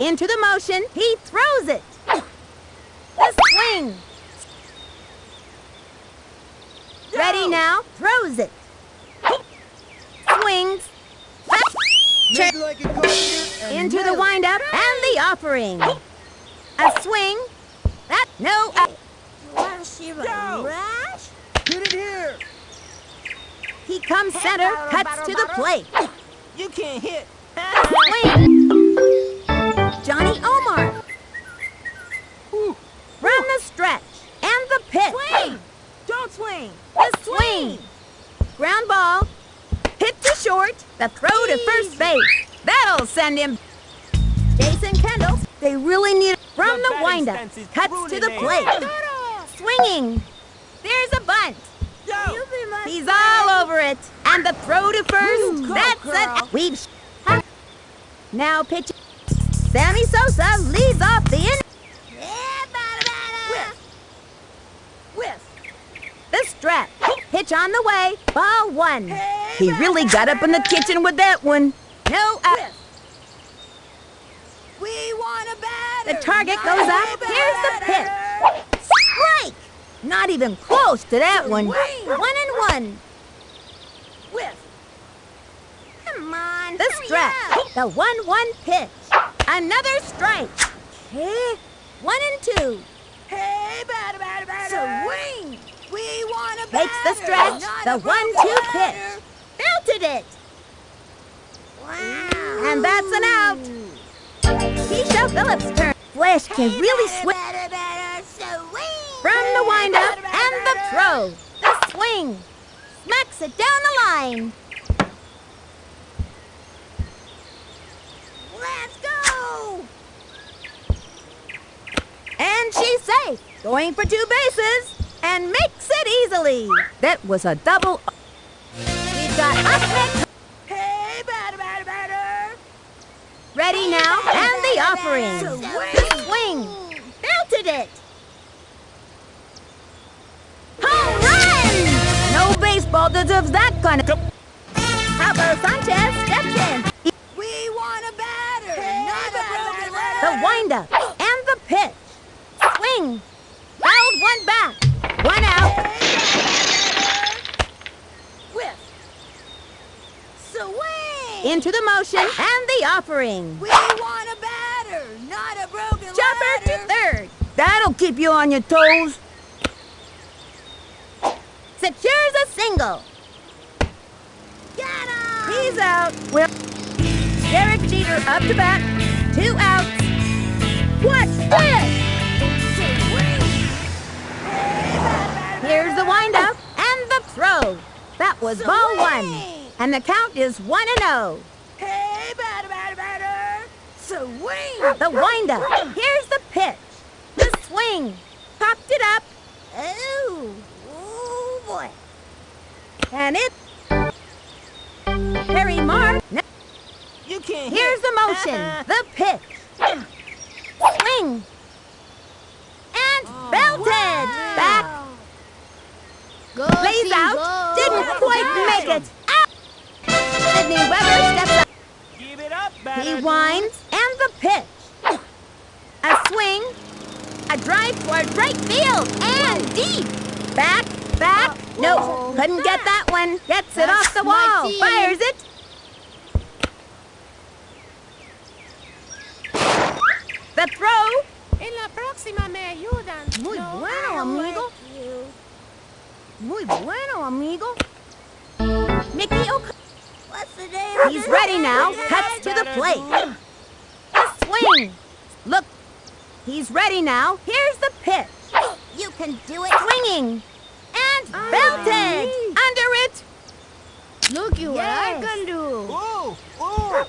Into the motion. He throws it. The swing. Ready now. Throws it. Swings. Check. Like a carpenter and Into the windup and the offering. A swing. That no. Go. Get it here. he comes center. Cuts to the plate. You can't hit. Swing. Johnny Omar. From the stretch and the pitch. Swing. Don't swing. The swing. Ground ball. Hit to short. The throw to first base. That'll send him. Jason Kendall. They really need it. From The windup. Cuts to the plate. Swinging. There's a bunt. He's all over it. And the throw to first. Ooh, That's it. We've. Now pitch. Sammy Sosa leads off the in. Whiff. The strap. Pitch on the way. Ball one. He really got up in the kitchen with that one. No uh, out. We want a batter. The target goes up. Here's the pitch. Strike. Not even close to that one. One and one. Whiff. Come on. The strap. The one-one pitch. Another strike. Okay. One and two. Hey, batter, batter, batter. Swing. We want a batter. Makes the stretch. The one-two pitch. Belted it. Wow. And that's an out. Kiesha Phillips' turn. Flash can really swing Batter, batter, swing. from the windup and the throw. The swing. Smacks it down the line. Let's go. And she's safe. Going for two bases. And makes it easily. That was a double. We've got up next. Hey, batter, batter, batter. Ready now. And the offering. Swing. Swing. Belted it. Home run! No baseball deserves that kind of. The windup and the pitch. Swing. Fouled one back. One out. Whiff. Swing. Into the motion and the offering. We want a batter, not a broken Jumper to third. That'll keep you on your toes. Secures a single. Get him. He's out. Well, Derek Jeter up to bat. Two outs. Here's the windup and the throw. That was ball one. And the count is one and oh. Hey, batter, batter, batter. Swing. The windup. Here's the pitch. The swing. Popped it up. Oh, oh boy. And it. Harry Mark. You can't Here's the motion. The pitch. Swing. And belted. Back. Go Lays out. Didn't quite make it. Out. Sydney Weber steps up. Give it up. He winds. And the pitch. A swing. A drive toward right field. And deep. Back. Back. No. Couldn't get that one. Gets it off the wall. Fires it. The throw. En la próxima me ayudan. Muy No, bueno, amigo. Muy bueno, amigo. Mickey O'Connor. What's the name He's this ready now. Cuts to the plate. A swing. Look. He's ready now. Here's the pitch. You can do it. Swinging. And ah. belted. Under it. Look you what I can do. Oh, oh.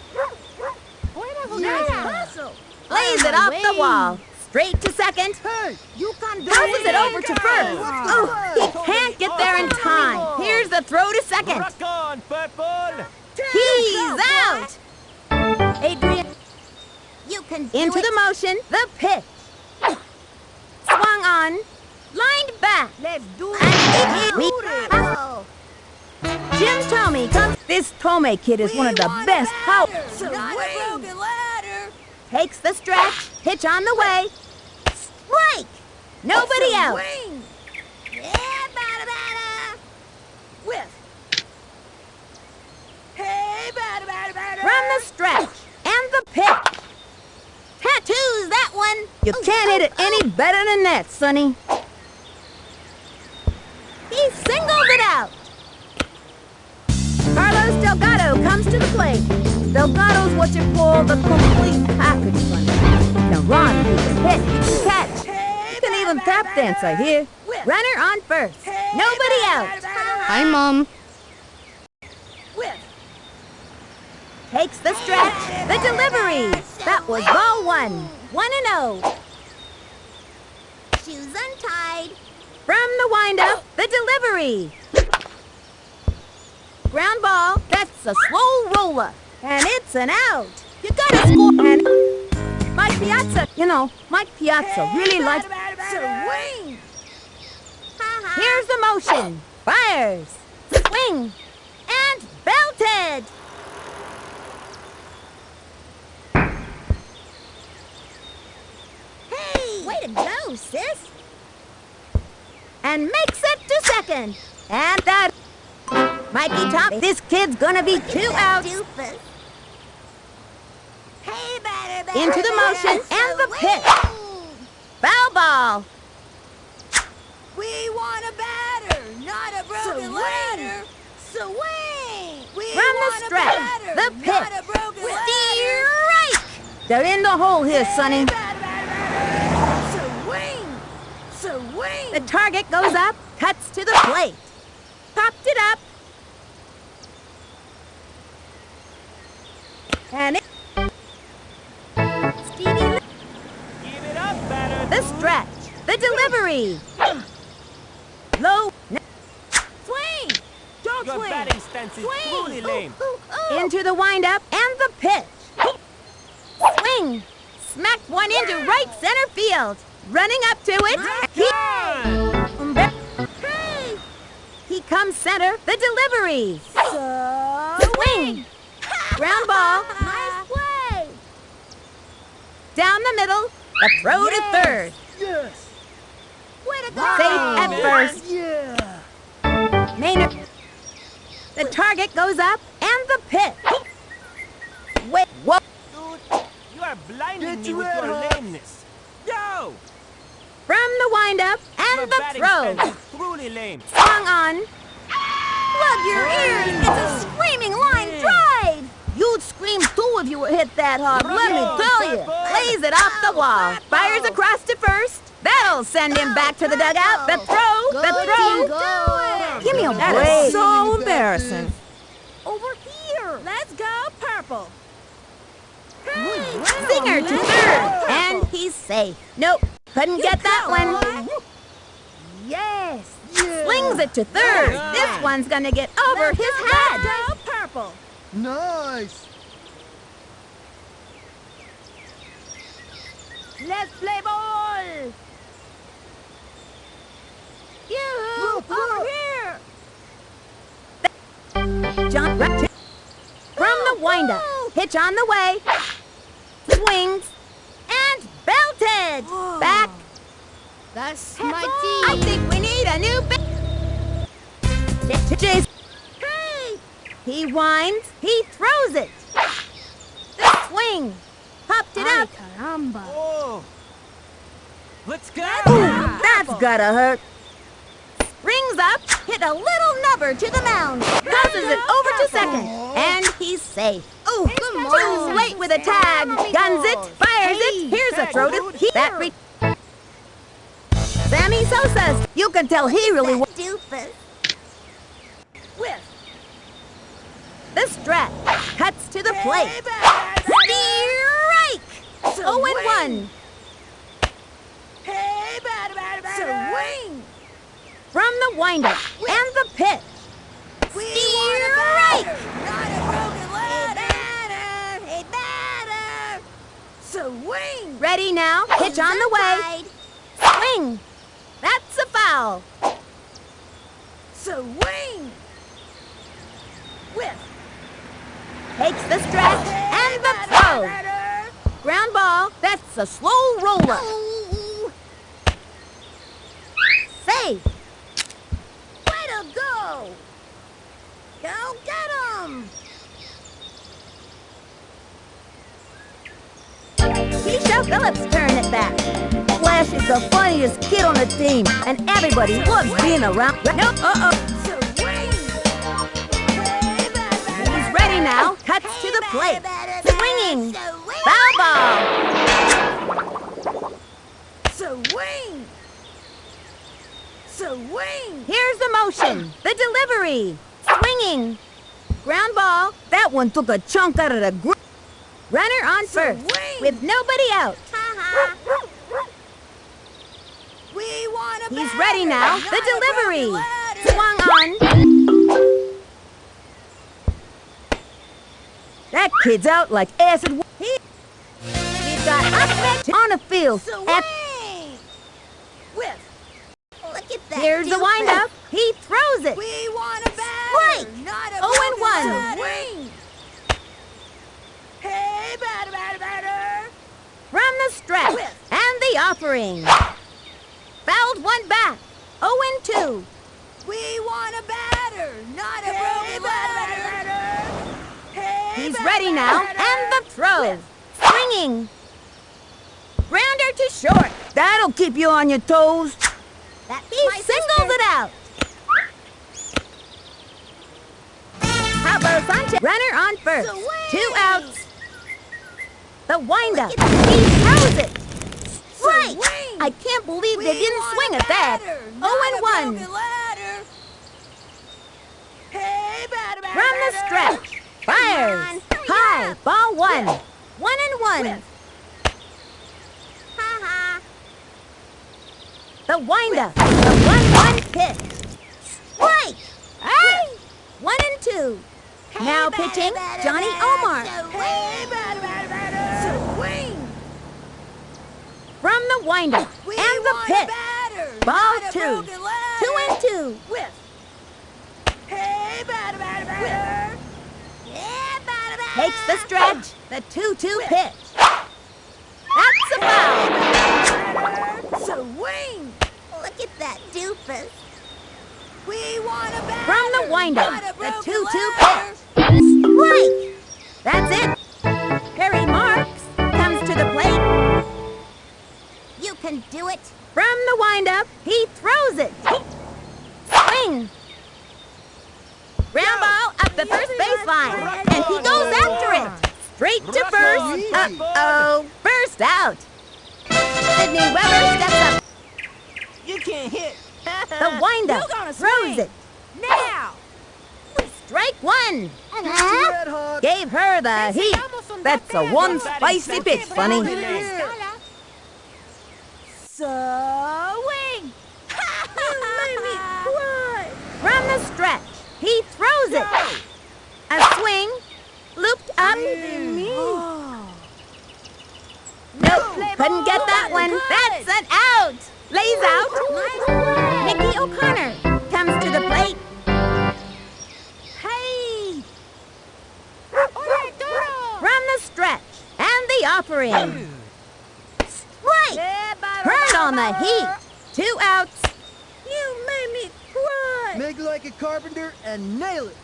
Buena Nice jugada. Hustle. Lays it off the wall. Straight to second. Hey, you can do Passes it it. over to first. Oh, he can't get there in time. Here's The throw to second. Rock on, Purple! He's out. Adrian You can do into the motion. The pitch. Swung on. Lined back. Let's do it. And we- Beautiful. Jim Thome comes. This Thome kid is one of the We want a best. How ladder, Not a broken ladder. Takes the stretch. Pitch on the way. Strike. Nobody else. Wing. Yeah, bada bada. Whiff. Hey, bada bada bada. From the stretch and the pitch. Tattoos that one. You can't hit it any better than that, Sunny. He singled it out. Carlos Delgado comes to the plate. Delgado's what you call the complete package, Sunny. Can run, he can hit, catch. He can even tap dance, I hear. Runner on first. Nobody bada, out. bada, bada. Hi, Mom. Takes the stretch. The delivery. That was ball one. One and oh. Shoes untied. From the windup, the delivery. Ground ball, that's a slow roller. And it's an out. You gotta score. And Mike Piazza, you know, Mike Piazza really likes. Swing. Here's the motion. Fires. Swing. And belted. Hey. Way to go, sis. And makes it to second. And that. Mikey Top, this kid's gonna be two outs. Doofus. Hey, batter, batter, Into the motion and the pitch. Foul ball. We want a batter, not a broken ladder. Swing. We From the stretch, batter, the pitch. a broken ladder. Strike. They're in the hole here, Sunny. Swing. Swing. The target goes up, cuts to the plate. Popped it up. And it... Stevie, Give it up, batter! the stretch, the delivery. Low, swing. Don't Your swing. batting stance is Swing. truly lame. Ooh, ooh, ooh. into the windup and the pitch. Swing. Smacked one into right center field. Running up to it. He, Hey. he comes center, the delivery. So Swing. Ground ball. Nice play. Down the middle, the throw to third. Yes. Way to go. Safe at first. Yeah. Maynard. The target goes up and the pitch. Wait, what? Dude, you are blinding Get me your with your up. lameness. Yo! From the windup and the throw. truly lame. Swung on. Plug your ears. It's a screaming line drive. You'd scream too if you were hit that hard, let me tell you. Purple. Lays it off the wall. Fires across to first. That'll send him back to the dugout. The throw, the Go, throw. Give me a break. is so embarrassing. Over here. Let's go purple. Hey. Singer to third. And he's safe. Nope, couldn't get that one. Yes. Slings it to third. This one's gonna get over his head. Go purple. Nice. Let's play ball. You Look, over look. here. John from the windup. Hitch on the way. Swings and belted. Back. That's my I team. think we need a new. Ba- Jason. Hey. He winds. He throws it. The swing. Popped it Ay, up. caramba. Oh! Let's go! Ooh, that's gotta hurt. Springs up, hit a little nubber to the mound, tosses it over to second, and he's safe. Ooh, too late with a tag. Guns it, fires it. Here's a tag, throw to dude. he, that. Re- Sammy Sosa's. You can tell he really wants Doofus. Whiff. the stretch. Cuts to the plate. Hey, batter, batter. 0 and 1. Hey, batter, batter, batter. Swing. From the windup and the pitch. We Strike! batter, not a broken ladder. Hey, batter, hey, batter. Swing. Ready now. Pitch on the way. Swing. That's a foul. Swing. Whip. Takes the stretch and the throw. Ground ball. That's a slow roller. Ooh. Safe. Way to go. Go get 'em. Kiesha Phillips turn it back. Flash is the funniest kid on the team, and everybody loves being around. No, uh-oh. Swing. Hey, batter. He's ready now. Cuts to the plate. Swinging. Foul ball. Swing. Swing. Here's the motion. The delivery. Swinging. Ground ball. That one took a chunk out of the gr- Runner on first. Swing. With nobody out. We want a He's ready now. The delivery. Swung on. That kid's out like acid. He, got up on the field. At, Look at that. here's the windup. He throws it. We want a batter, not a Oh, and one. ladder. Hey, batter, batter, batter. From the stretch. And the offering. Fouled one back. 0 and 2. We want a batter, not a broken ladder. Hey, He's batter, ready now. batter. And the throw. Swinging. Short. That'll keep you on your toes. That's He singles sister. it out. Pablo Sanchez. Runner on first. Two outs. The windup. He throws it. Strike. Swing. I can't believe We they didn't swing at that. Oh and 1. broken. Hey, batter, batter, From the stretch. Fires. On, High. up. Ball one. One and one. The windup. The one-one pitch. Strike. Hey. One and two. Now Hey, pitching, batter, Johnny batter, Omar. Hey, batter, batter, batter. Swing. From the windup. We and the pitch. Ball two. Two and two. Whip. Hey, batter, batter, batter. Yeah, batter, batter. Takes the stretch. The 2-2 Whip. pitch. That's a foul. Batter. Swing. Look at that doofus. We want a batter. From the windup. The 2-2 ladder. pitch. Strike. That's it. Harry Marks comes to the plate. You can do it. From the windup, he throws it. Swing. Ground ball up the first baseline. And he goes after it. Straight to first. Uh-oh. First out. Sydney Weber steps up. You can't hit. The windup You gonna throws it. Now. Strike one. Red hot. Gave her the heat. That's a one spicy pitch, funny. Swing. you made me cry. From the stretch, he throws it. A swing, looped up. Nope, couldn't get that one. That's an out. Lays out. Nikki O'Connor comes to the plate. Hey! From the stretch and the offering. Strike! Heard on the heat. Two outs. You made me cry. Make like a carpenter and nail it.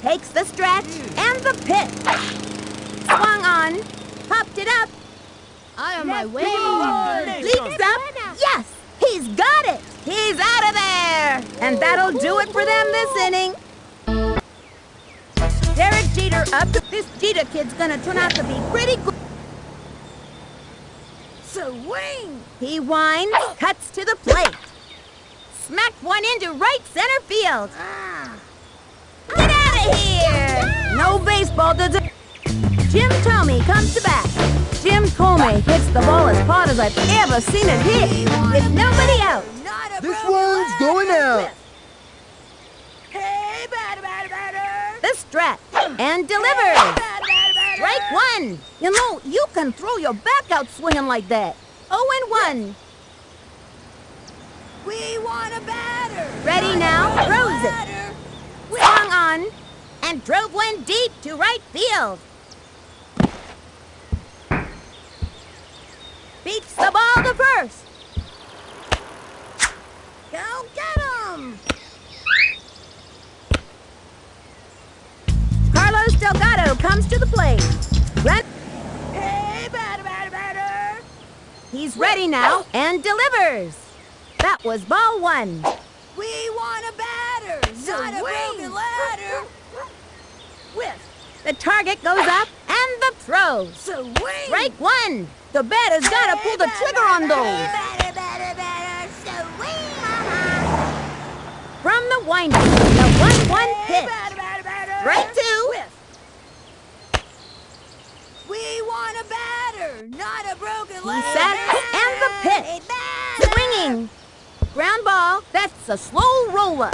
Takes the stretch and the pitch. Swung on. Popped it up. I on my way. Leaps up. Yes! He's got it! He's out of there! And that'll do it for them this inning. Derek Jeter up. This Jeter kid's gonna turn out to be pretty good. Swing. He winds, cuts to the plate. Smacked one into right center field. Get out of here! No baseball does it. Jim Thome comes to bat. Jim hits the ball as hard as I've ever seen it hit, with nobody out. Not a This one's going out. Hey, batter, stretch and delivers. Strike one. You know, you can throw your back out swinging like that. Oh and one. We want a batter. Ready now, Not a throws it. batter. Swung on and drove one deep to right field. Beats the ball to first. Go get him. Carlos Delgado comes to the plate. Run. Hey, batter, batter, batter. He's ready now and delivers. That was ball one. We want a batter. Not a broken ladder. Whiff. The target goes up and the throw. Swing. Strike one. The batter's got to pull the trigger on those. Batter, batter, batter. Mama. From the windup, the 1-1 Hey, pitch. Strike two. We want a batter, not a broken He ladder. sets and the pitch. Swinging. Ground ball. That's a slow roller.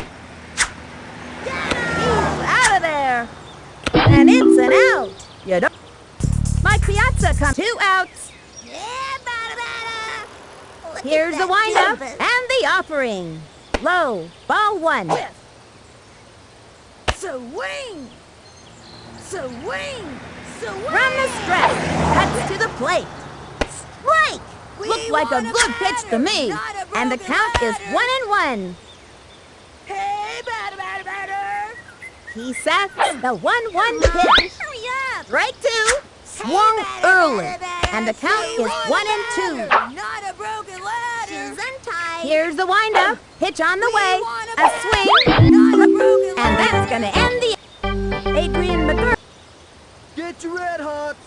He's out of there. And it's an out. You don't. Mike Piazza comes. Two outs. Yeah, batter, batter. Look at Here's the windup and the offering. Low. Ball one. Swing. Swing. Swing. From the stretch. Cuts to the plate. Strike. We Looked like a good pitch to me. And the count is one and one. Hey, batter, batter, batter. He sets the 1-1 pitch. Hurry up. Strike two. Swung early. batter, batter. And the count We is one and two. Not a broken ladder. Shoes untied. Here's the windup. Hitch on the way. A swing. Not a broken ladder. And that's going to end the... Adrian McGurk. Get your red hots.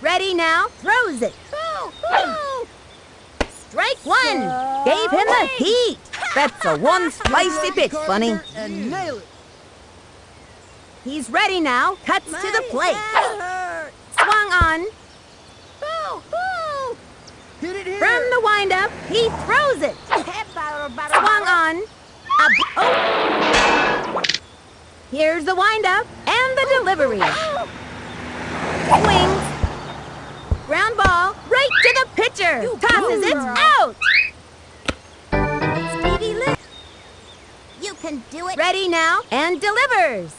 Ready now. Throws it. Boo, boo. Strike one. Gave him the heat. That's a one spicy pitch, Bunny. And nail it. He's ready now. Cuts to the My plate. Head hurts. Swung on. Boo, boo. Hit it here. From the windup, he throws it. Head batter, batter, Swung on. A b- oh. Here's the windup and the delivery. Swings. Ground ball right to the pitcher. You Tosses it out. Speedy Lou. You can do it. Ready now and delivers.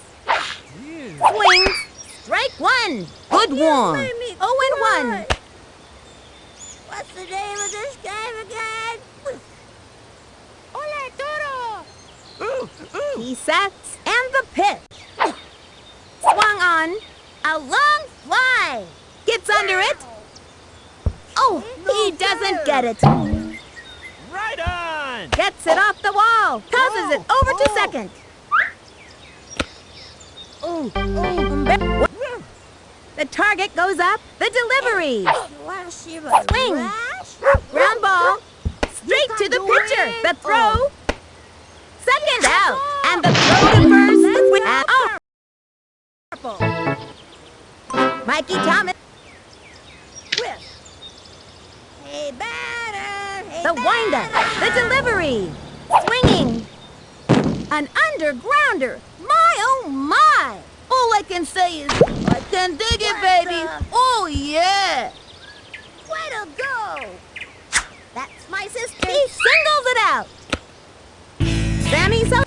Swings. Strike one. Good oh, one. Oh and one. What's the name of this game again? Hola, Toro. Ooh, ooh. He sets and the pitch. Swung on. A long fly. Gets under it. Oh, he doesn't get it. Right on. Gets it off the wall. Tosses it over to Oh. second. Oh, oh. The target goes up. The delivery. Swing. Ground ball. Straight to the pitcher. The throw. Second out. And the throw to first. With oh. Mikey Thomas. Hey, batter. Hey, The windup. The delivery. Swinging. An undergrounder. My oh my. All I can say is, I can dig it, baby. the- Oh yeah. Way to go. That's my sister. He singles it out. Sammy so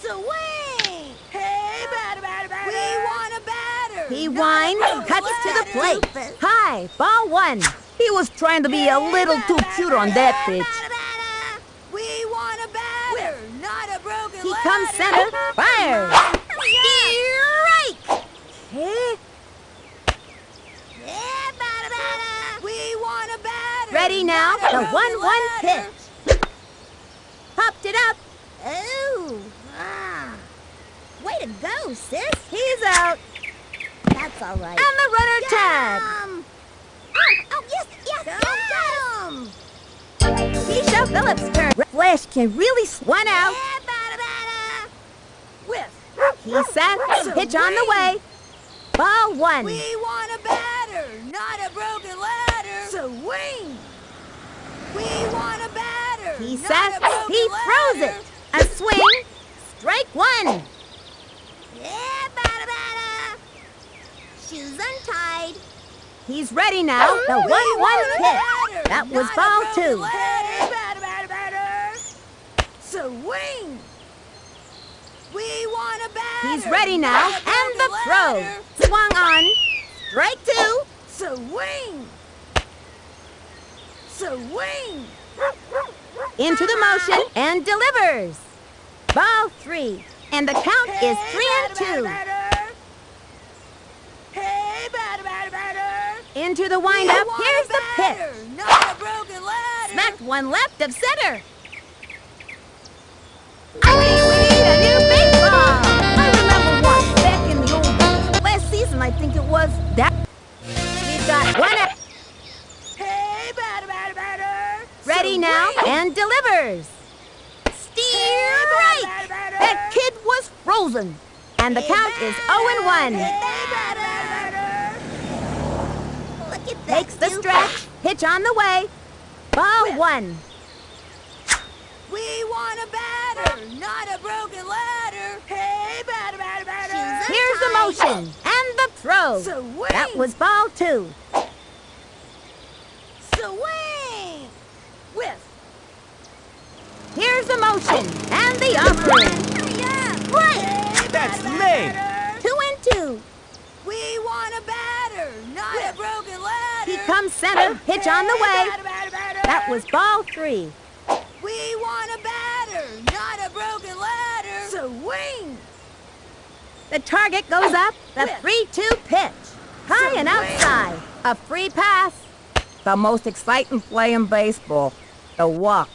Swing. Hey, batter, batter, batter. We want a batter. he a cuts to the plate. High, ball one. He was trying to be a little too cute on that pitch. We want a batter, not a broken He comes center, oh, fires. Eh, Yeah, batter, batter. We want a batter. Ready now, a the 1-1 ladder. pitch. Popped it up. Ooh. Ah. Way to go, sis. He's out. That's all right. And the runner tag. Um. Oh, oh, yes, yes, go get him. Kiesha Phillips' turn. Flash can really one out. Yeah, batter, batter. Whiff. He sets. Pitch on the way. Ball one. We want a batter, not a broken ladder. Swing. We want a batter. He not sets. a broken He throws it. A swing. Strike one. Yeah, batter, tied. He's ready now. The 1 1 pitch. That was ball two. Batter, batter, batter. Swing. We want a batter. He's ready now. And the broken throw. Swung on. Strike two. Swing. Swing. Into the motion and delivers. Ball three. And the count is Hey, three and two. batter, batter. Hey, batter, batter, batter. Into the windup. Here's the pitch. Not a broken ladder. Smacked one left of center. I I think it was that. We've got one. Hey, batter, batter, batter. ready now Swing. and delivers. Steer right. batter, batter. That kid was frozen. And the count is 0 and 1. Hey, batter, batter, batter. Look at Takes the stretch. Hitch on the way. Ball one. We want a batter, not a broken ladder. Hey, batter, batter, batter. Here's the motion throw. Swing. That was ball two. Swing. Whiff. Here's the motion and the offering. Hurry up. Right. That's Batter, me. Two and two. We want a batter, not a broken ladder. He comes center. Pitch on the way. batter, batter, batter. That was ball three. We want a batter, not a broken ladder. Swing. The target goes up. The Whip. 3-2 pitch. High and outside. A free pass. The most exciting play in baseball. The walk.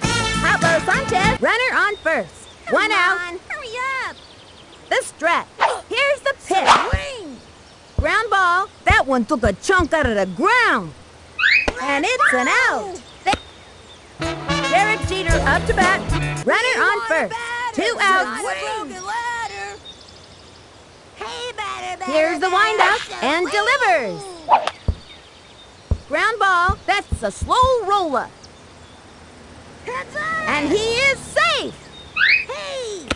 Pablo Sanchez, runner on first. One out. Hurry up. The stretch. Here's the pitch. Swing. Ground ball. That one took a chunk out of the ground. And it's an out. Jeter up to bat. Runner on first. Two outs. a broken ladder. Hey, batter, batter, Here's the windup and delivers. Ground ball. That's a slow roller. And he is safe. Hey.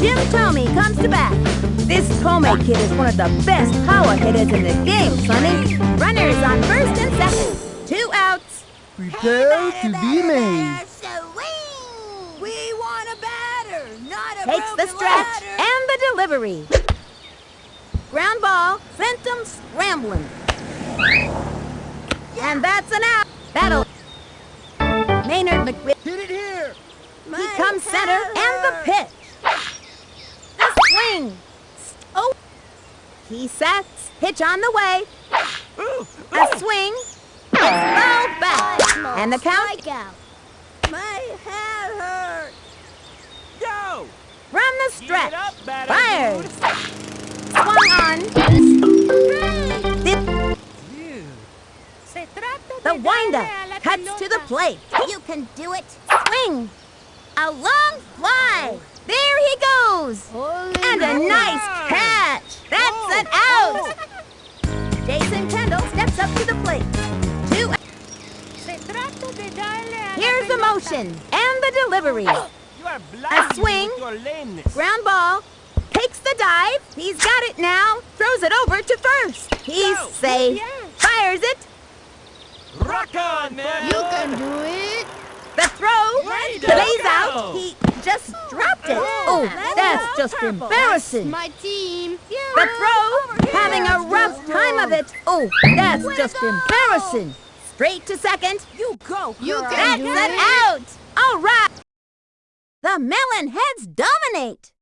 Jim Thome comes to bat. This Thome kid is one of the best power hitters in the game, Sunny. Runners on first and second. Two outs. Prepare to be amazed. Swing. We want a batter, not a Takes the stretch ladder. and the delivery. Ground ball sent him scrambling. And that's an out. That'll. Maynard McRib. Hit it here. He comes center and the pitch. The swing. Oh. He sets. Pitch on the way. Ooh, A swing. Back. And the count My head hurts. go. from the stretch. up, batter Swung on. The windup cuts to the plate. You can do it. Swing. A long fly. Oh. There he goes. And a nice catch. That's oh. an out. Oh. Jason Kendall steps up to the plate. Two. Here's the motion and the delivery. You are blinding me swing. with your lameness. Ground ball. Takes the dive. He's got it now. Throws it over to first. He's Go. safe. Fires it. Rock on, man. You can do it. The throw. Way to Lays go. out. He just dropped it. Oh, oh that's just embarrassing. My team. The throw, having a rough time of it. Oh, that's just embarrassing. Straight to second. You go. You That's an out. All right. The Melon Heads dominate.